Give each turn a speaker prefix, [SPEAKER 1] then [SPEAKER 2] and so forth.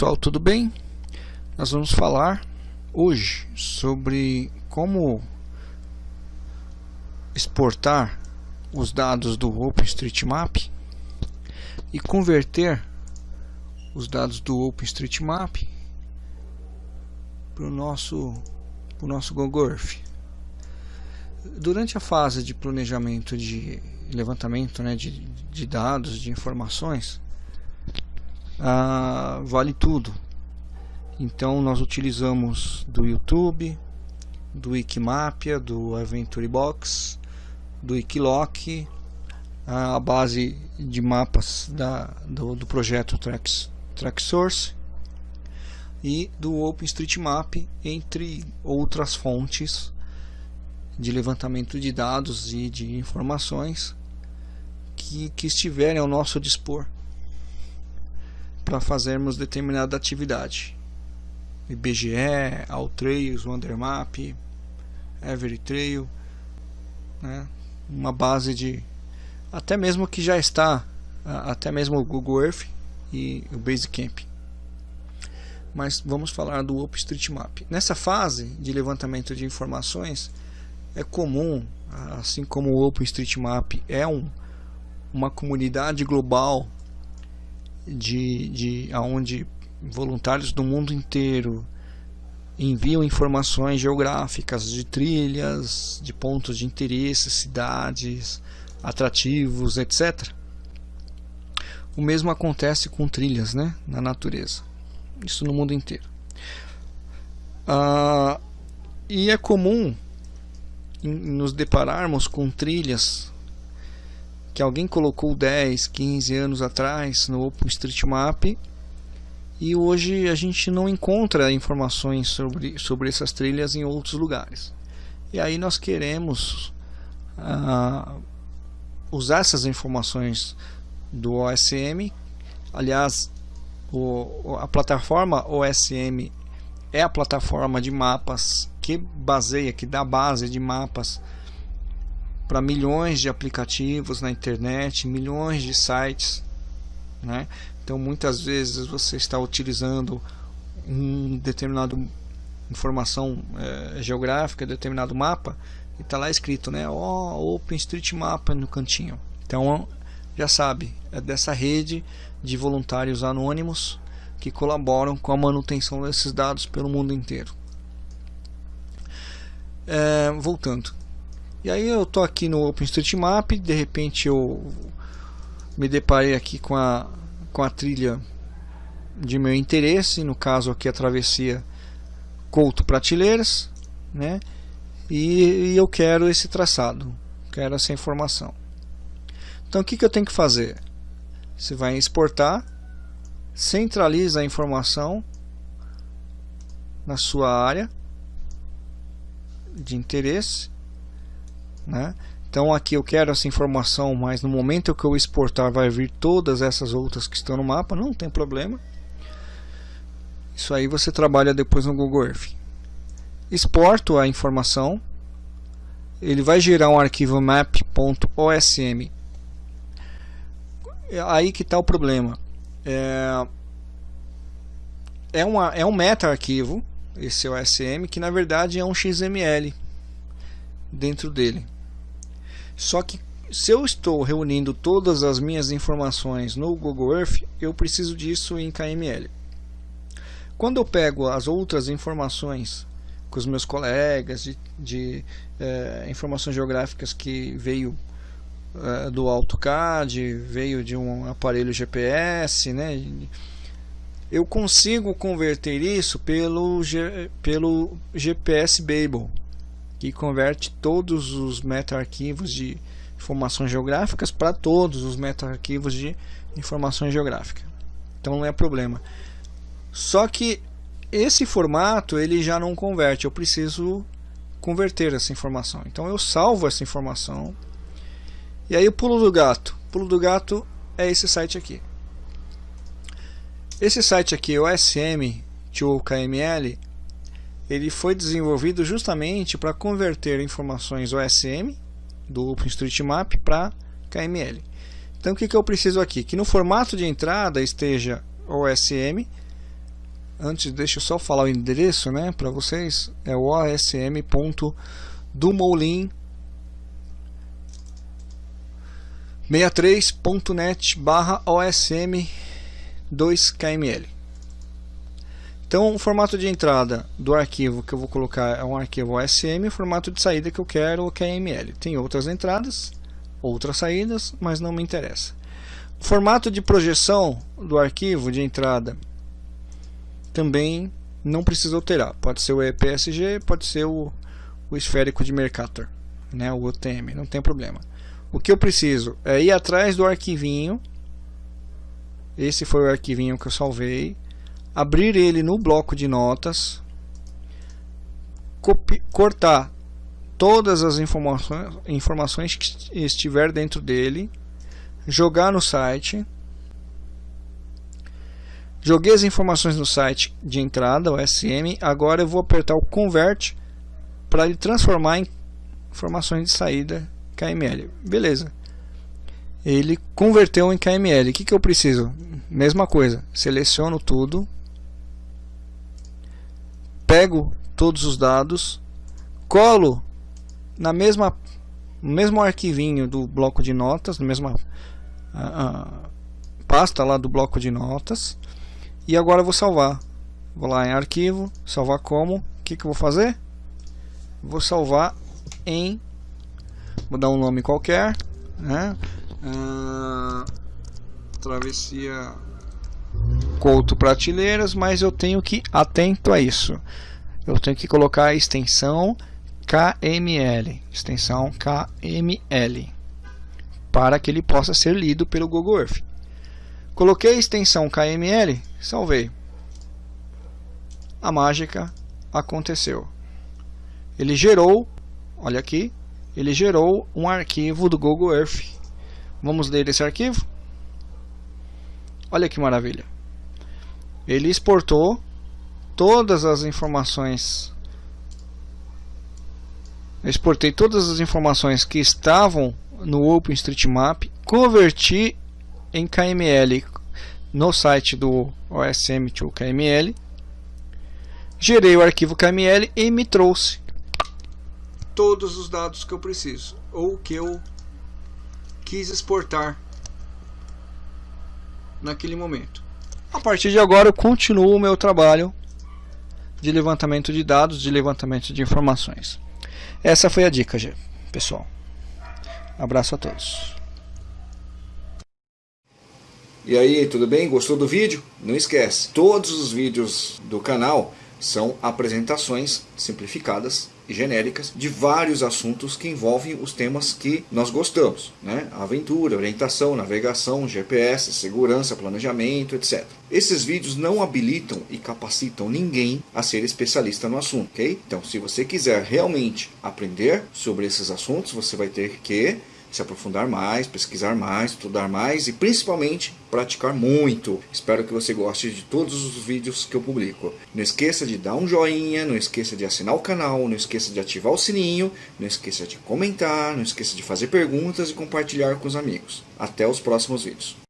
[SPEAKER 1] pessoal, tudo bem? Nós vamos falar hoje sobre como exportar os dados do OpenStreetMap e converter os dados do OpenStreetMap para o nosso, nosso Google Earth. Durante a fase de planejamento de levantamento né, de, de dados, de informações, ah, vale tudo. Então nós utilizamos do YouTube, do Wikimapia, do Adventure Box, do Wikiloc, a base de mapas da, do, do projeto Trax, TrackSource e do OpenStreetMap, entre outras fontes de levantamento de dados e de informações que, que estiverem ao nosso dispor para fazermos determinada atividade. IBGE, Altrails, Wandermap, Everytrail, né? uma base de até mesmo que já está até mesmo o Google Earth e o Basecamp. Mas vamos falar do OpenStreetMap. Nessa fase de levantamento de informações é comum, assim como o OpenStreetMap é um, uma comunidade global de, de onde voluntários do mundo inteiro enviam informações geográficas de trilhas, de pontos de interesse, cidades, atrativos, etc. O mesmo acontece com trilhas né, na natureza. Isso no mundo inteiro. Ah, e é comum nos depararmos com trilhas que alguém colocou 10, 15 anos atrás no OpenStreetMap e hoje a gente não encontra informações sobre, sobre essas trilhas em outros lugares. E aí nós queremos uh, usar essas informações do OSM. Aliás, o, a plataforma OSM é a plataforma de mapas que baseia, que dá base de mapas para milhões de aplicativos na internet, milhões de sites, né? Então muitas vezes você está utilizando um determinado informação é, geográfica, determinado mapa e está lá escrito, né? Oh, OpenStreetMap no cantinho. Então já sabe, é dessa rede de voluntários anônimos que colaboram com a manutenção desses dados pelo mundo inteiro. É, voltando, e aí eu tô aqui no OpenStreetMap, de repente eu me deparei aqui com a, com a trilha de meu interesse, no caso aqui a travessia Couto Prateleiras, né? E, e eu quero esse traçado, quero essa informação. Então o que, que eu tenho que fazer? Você vai exportar, centraliza a informação na sua área de interesse né? Então aqui eu quero essa informação, mas no momento que eu exportar vai vir todas essas outras que estão no mapa, não tem problema. Isso aí você trabalha depois no Google Earth. Exporto a informação, ele vai gerar um arquivo map.osm. É aí que está o problema. É, é, uma, é um meta-arquivo, esse OSM, que na verdade é um XML dentro dele. Só que se eu estou reunindo todas as minhas informações no Google Earth, eu preciso disso em KML. Quando eu pego as outras informações com os meus colegas de, de é, informações geográficas que veio é, do AutoCAD, veio de um aparelho GPS, né? eu consigo converter isso pelo, pelo GPS Babel que converte todos os meta-arquivos de informações geográficas para todos os meta-arquivos de informações geográficas. Então não é problema. Só que esse formato ele já não converte, eu preciso converter essa informação. Então eu salvo essa informação. E aí o pulo do gato. O pulo do gato é esse site aqui. Esse site aqui, o SM 2KML, ele foi desenvolvido justamente para converter informações OSM do OpenStreetMap para KML. Então o que, que eu preciso aqui? Que no formato de entrada esteja OSM, antes deixa eu só falar o endereço né, para vocês, é o osm.dumoulin 63.net barra OSM 2KML. Então o formato de entrada do arquivo que eu vou colocar é um arquivo OSM, o formato de saída que eu quero é KML. Tem outras entradas, outras saídas, mas não me interessa. O formato de projeção do arquivo de entrada também não precisa alterar. Pode ser o EPSG, pode ser o, o esférico de Mercator, né, o OTM, não tem problema. O que eu preciso é ir atrás do arquivinho. Esse foi o arquivinho que eu salvei. Abrir ele no bloco de notas. cortar todas as informações, informações que estiver dentro dele. Jogar no site Joguei as informações no site de entrada, o SM. Agora eu vou apertar o Convert para ele transformar em informações de saída KML. Beleza. Ele converteu em KML. O que, que eu preciso? Mesma coisa. Seleciono tudo. Pego todos os dados. Colo na mesma no mesmo arquivinho do bloco de notas, na mesma pasta lá do bloco de notas e agora vou salvar. Vou lá em arquivo, salvar como. O que, que eu vou fazer? Vou salvar em. Vou dar um nome qualquer. Né? Uh, travessia Couto Prateleiras, mas eu tenho que atento a isso. Eu tenho que colocar a extensão KML, extensão KML, para que ele possa ser lido pelo Google Earth. Coloquei a extensão KML, salvei. A mágica aconteceu. Ele gerou, olha aqui, ele gerou um arquivo do Google Earth. Vamos ler esse arquivo? Olha que maravilha. Ele exportou todas as informações. Eu exportei todas as informações que estavam no OpenStreetMap, converti em KML no site do OSM2KML, gerei o arquivo KML e me trouxe todos os dados que eu preciso ou que eu quis exportar naquele momento. A partir de agora eu continuo o meu trabalho de levantamento de dados, de levantamento de informações. Essa foi a dica, pessoal. Abraço a todos.
[SPEAKER 2] E aí, tudo bem? Gostou do vídeo? Não esquece, todos os vídeos do canal são apresentações simplificadas genéricas de vários assuntos que envolvem os temas que nós gostamos, né? Aventura, orientação, navegação, GPS, segurança, planejamento, etc. Esses vídeos não habilitam e capacitam ninguém a ser especialista no assunto, ok? Então, se você quiser realmente aprender sobre esses assuntos, você vai ter que se aprofundar mais, pesquisar mais, estudar mais e principalmente praticar muito. Espero que você goste de todos os vídeos que eu publico. Não esqueça de dar um joinha, não esqueça de assinar o canal, não esqueça de ativar o sininho, não esqueça de comentar, não esqueça de fazer perguntas e compartilhar com os amigos. Até os próximos vídeos.